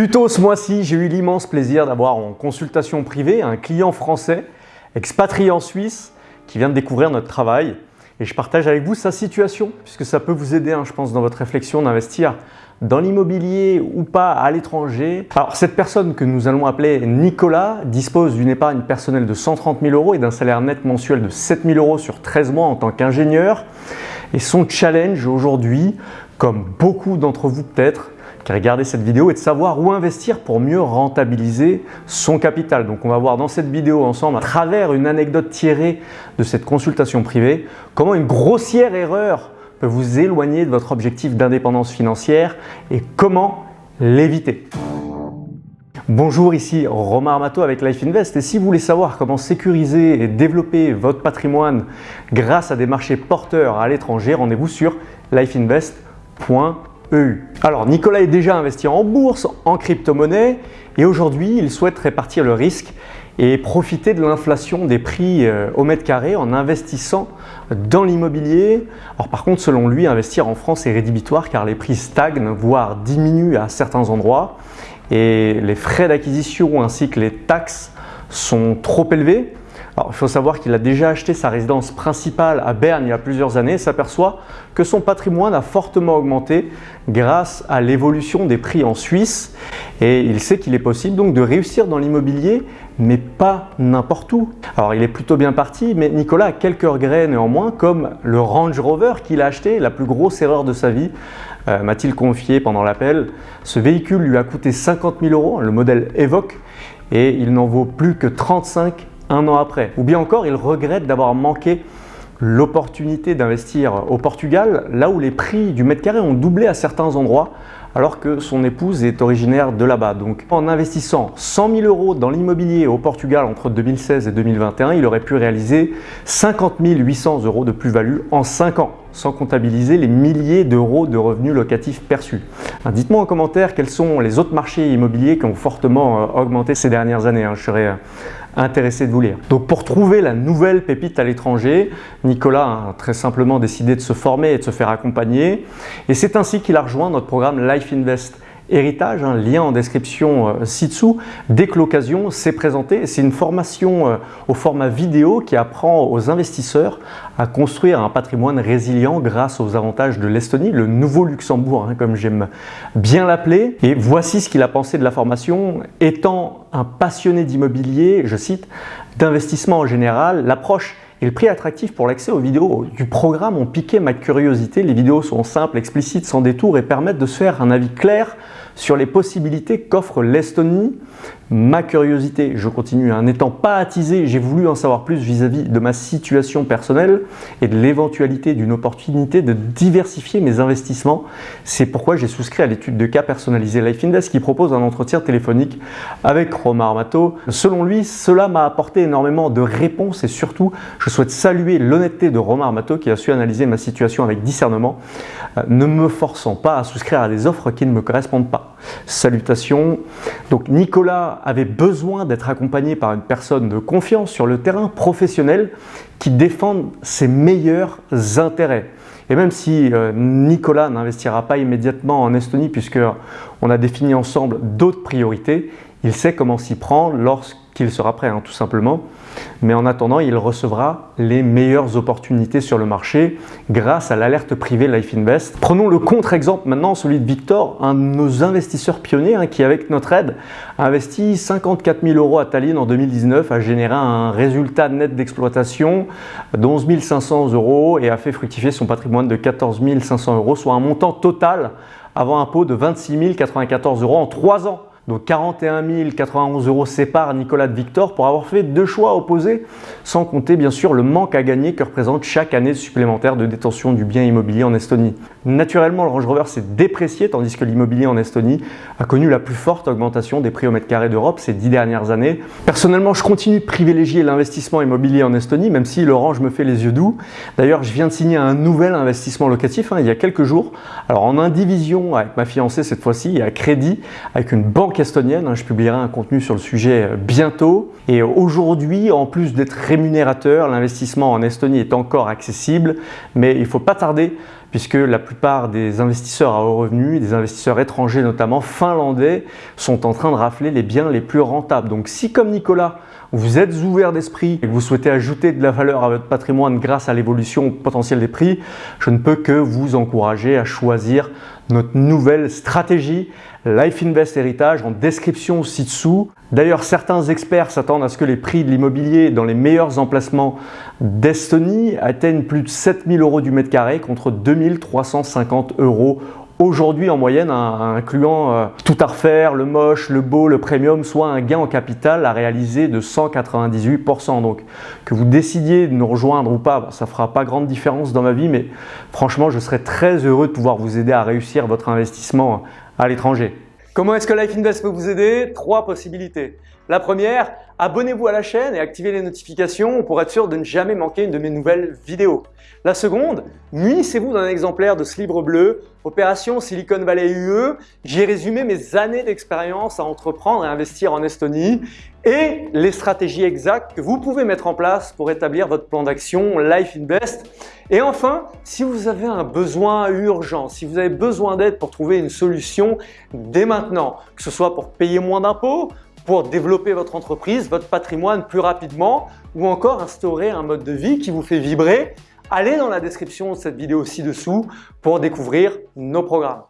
Plus tôt ce mois-ci, j'ai eu l'immense plaisir d'avoir en consultation privée un client français, expatrié en Suisse, qui vient de découvrir notre travail. Et je partage avec vous sa situation, puisque ça peut vous aider, hein, je pense, dans votre réflexion d'investir dans l'immobilier ou pas à l'étranger. Alors cette personne que nous allons appeler Nicolas dispose d'une épargne personnelle de 130 000 euros et d'un salaire net mensuel de 7 000 euros sur 13 mois en tant qu'ingénieur. Et son challenge aujourd'hui, comme beaucoup d'entre vous peut-être, qui regardez cette vidéo est de savoir où investir pour mieux rentabiliser son capital. Donc on va voir dans cette vidéo ensemble, à travers une anecdote tirée de cette consultation privée, comment une grossière erreur peut vous éloigner de votre objectif d'indépendance financière et comment l'éviter. Bonjour, ici Romain Armato avec Life Invest et si vous voulez savoir comment sécuriser et développer votre patrimoine grâce à des marchés porteurs à l'étranger, rendez-vous sur lifeinvest.eu. Alors Nicolas est déjà investi en bourse, en crypto-monnaie et aujourd'hui il souhaite répartir le risque et profiter de l'inflation des prix euh, au mètre carré en investissant dans l'immobilier. Alors par contre, selon lui, investir en France est rédhibitoire car les prix stagnent, voire diminuent à certains endroits et les frais d'acquisition ainsi que les taxes sont trop élevés. Il faut savoir qu'il a déjà acheté sa résidence principale à Berne il y a plusieurs années et s'aperçoit que son patrimoine a fortement augmenté grâce à l'évolution des prix en Suisse et il sait qu'il est possible donc de réussir dans l'immobilier mais pas n'importe où. Alors il est plutôt bien parti mais Nicolas a quelques regrets néanmoins comme le Range Rover qu'il a acheté, la plus grosse erreur de sa vie euh, m'a-t-il confié pendant l'appel. Ce véhicule lui a coûté 50 000 euros, le modèle Evoque et il n'en vaut plus que 35 un an après. Ou bien encore, il regrette d'avoir manqué l'opportunité d'investir au Portugal, là où les prix du mètre carré ont doublé à certains endroits, alors que son épouse est originaire de là-bas. Donc en investissant 100 000 euros dans l'immobilier au Portugal entre 2016 et 2021, il aurait pu réaliser 50 800 euros de plus-value en 5 ans, sans comptabiliser les milliers d'euros de revenus locatifs perçus. Dites-moi en commentaire quels sont les autres marchés immobiliers qui ont fortement euh, augmenté ces dernières années. Hein. Je serais intéressé de vous lire. Donc pour trouver la nouvelle pépite à l'étranger, Nicolas a très simplement décidé de se former et de se faire accompagner. Et c'est ainsi qu'il a rejoint notre programme Life Invest Héritage, un lien en description euh, ci-dessous. Dès que l'occasion s'est présentée, c'est une formation euh, au format vidéo qui apprend aux investisseurs à construire un patrimoine résilient grâce aux avantages de l'Estonie, le nouveau Luxembourg, hein, comme j'aime bien l'appeler. Et voici ce qu'il a pensé de la formation. Étant un passionné d'immobilier, je cite, d'investissement en général, l'approche et le prix attractif pour l'accès aux vidéos du programme ont piqué ma curiosité. Les vidéos sont simples, explicites, sans détour et permettent de se faire un avis clair sur les possibilités qu'offre l'Estonie. Ma curiosité, je continue, hein, n'étant pas attisé, j'ai voulu en savoir plus vis-à-vis de ma situation personnelle et de l'éventualité d'une opportunité de diversifier mes investissements. C'est pourquoi j'ai souscrit à l'étude de cas personnalisée Life Invest qui propose un entretien téléphonique avec Romain Armato. Selon lui, cela m'a apporté énormément de réponses et surtout, je souhaite saluer l'honnêteté de Romain Armato qui a su analyser ma situation avec discernement, euh, ne me forçant pas à souscrire à des offres qui ne me correspondent pas. Salutations. Donc Nicolas avait besoin d'être accompagné par une personne de confiance sur le terrain professionnel qui défende ses meilleurs intérêts. Et même si euh, Nicolas n'investira pas immédiatement en Estonie puisque on a défini ensemble d'autres priorités, il sait comment s'y prendre lorsqu'il sera prêt, hein, tout simplement. Mais en attendant, il recevra les meilleures opportunités sur le marché grâce à l'alerte privée Life Invest. Prenons le contre-exemple maintenant, celui de Victor, un de nos investisseurs pionniers hein, qui, avec notre aide, a investi 54 000 euros à Tallinn en 2019, a généré un résultat net d'exploitation d'11 500 euros et a fait fructifier son patrimoine de 14 500 euros, soit un montant total avant impôt de 26 094 euros en 3 ans. Donc 41 091 euros séparent Nicolas de Victor pour avoir fait deux choix opposés, sans compter bien sûr le manque à gagner que représente chaque année supplémentaire de détention du bien immobilier en Estonie. Naturellement, le Range Rover s'est déprécié tandis que l'immobilier en Estonie a connu la plus forte augmentation des prix au mètre carré d'Europe ces dix dernières années. Personnellement, je continue de privilégier l'investissement immobilier en Estonie, même si le Range me fait les yeux doux. D'ailleurs, je viens de signer un nouvel investissement locatif hein, il y a quelques jours. Alors en indivision avec ma fiancée cette fois-ci à crédit avec une banque estonienne. Hein, je publierai un contenu sur le sujet euh, bientôt. Et aujourd'hui, en plus d'être rémunérateur, l'investissement en Estonie est encore accessible, mais il ne faut pas tarder puisque la plupart des investisseurs à haut revenu, des investisseurs étrangers notamment finlandais, sont en train de rafler les biens les plus rentables. Donc si comme Nicolas, vous êtes ouvert d'esprit et que vous souhaitez ajouter de la valeur à votre patrimoine grâce à l'évolution potentielle des prix, je ne peux que vous encourager à choisir notre nouvelle stratégie Life Invest Héritage en description ci-dessous. D'ailleurs, certains experts s'attendent à ce que les prix de l'immobilier dans les meilleurs emplacements d'Estonie atteignent plus de 7000 euros du mètre carré contre 2350 euros aujourd'hui en moyenne, incluant euh, tout à refaire, le moche, le beau, le premium, soit un gain en capital à réaliser de 198%. Donc que vous décidiez de nous rejoindre ou pas, ça fera pas grande différence dans ma vie, mais franchement, je serais très heureux de pouvoir vous aider à réussir votre investissement à l'étranger. Comment est-ce que Life Invest peut vous aider? Trois possibilités. La première, abonnez-vous à la chaîne et activez les notifications pour être sûr de ne jamais manquer une de mes nouvelles vidéos. La seconde, munissez-vous d'un exemplaire de ce livre bleu, Opération Silicon Valley UE. J'y ai résumé mes années d'expérience à entreprendre et investir en Estonie et les stratégies exactes que vous pouvez mettre en place pour établir votre plan d'action Life Invest. Et enfin, si vous avez un besoin urgent, si vous avez besoin d'aide pour trouver une solution dès maintenant, que ce soit pour payer moins d'impôts, pour développer votre entreprise, votre patrimoine plus rapidement ou encore instaurer un mode de vie qui vous fait vibrer, allez dans la description de cette vidéo ci-dessous pour découvrir nos programmes.